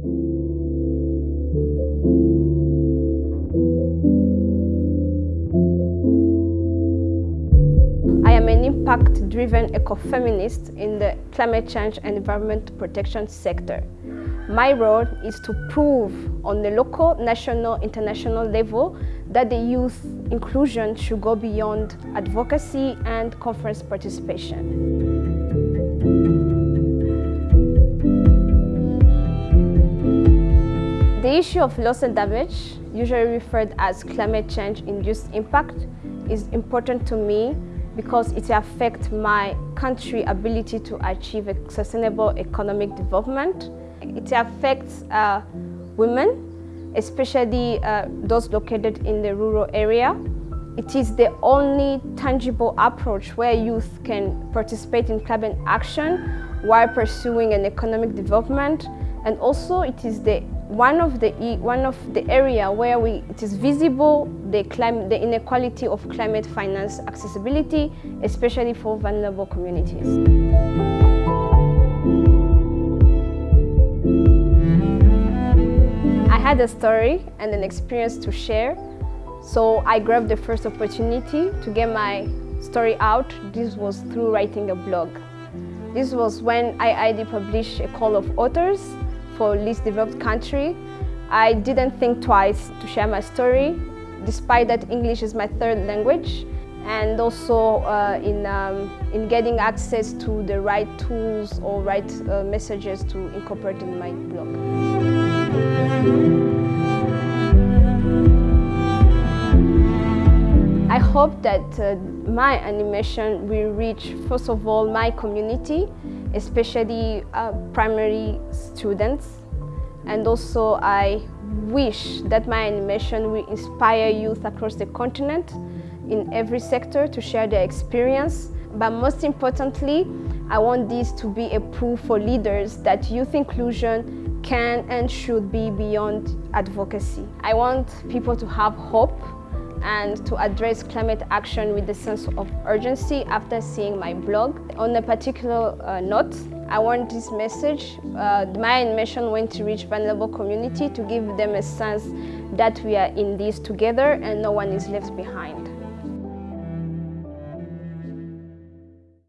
I am an impact-driven ecofeminist in the climate change and environment protection sector. My role is to prove on the local, national, international level that the youth inclusion should go beyond advocacy and conference participation. The issue of loss and damage, usually referred as climate change-induced impact, is important to me because it affects my country's ability to achieve a sustainable economic development. It affects uh, women, especially uh, those located in the rural area. It is the only tangible approach where youth can participate in climate action while pursuing an economic development and also it is the one of the one of the area where we it is visible the climate the inequality of climate finance accessibility especially for vulnerable communities. I had a story and an experience to share. So i grabbed the first opportunity to get my story out. This was through writing a blog. This was when IIED published a call of authors for least developed country. I didn't think twice to share my story, despite that English is my third language, and also uh, in, um, in getting access to the right tools or right uh, messages to incorporate in my blog. Hope that uh, my animation will reach, first of all, my community, especially uh, primary students. And also, I wish that my animation will inspire youth across the continent in every sector to share their experience. But most importantly, I want this to be a proof for leaders that youth inclusion can and should be beyond advocacy. I want people to have hope and to address climate action with a sense of urgency after seeing my blog. On a particular uh, note, I want this message, uh, my mission went to reach vulnerable community to give them a sense that we are in this together and no one is left behind.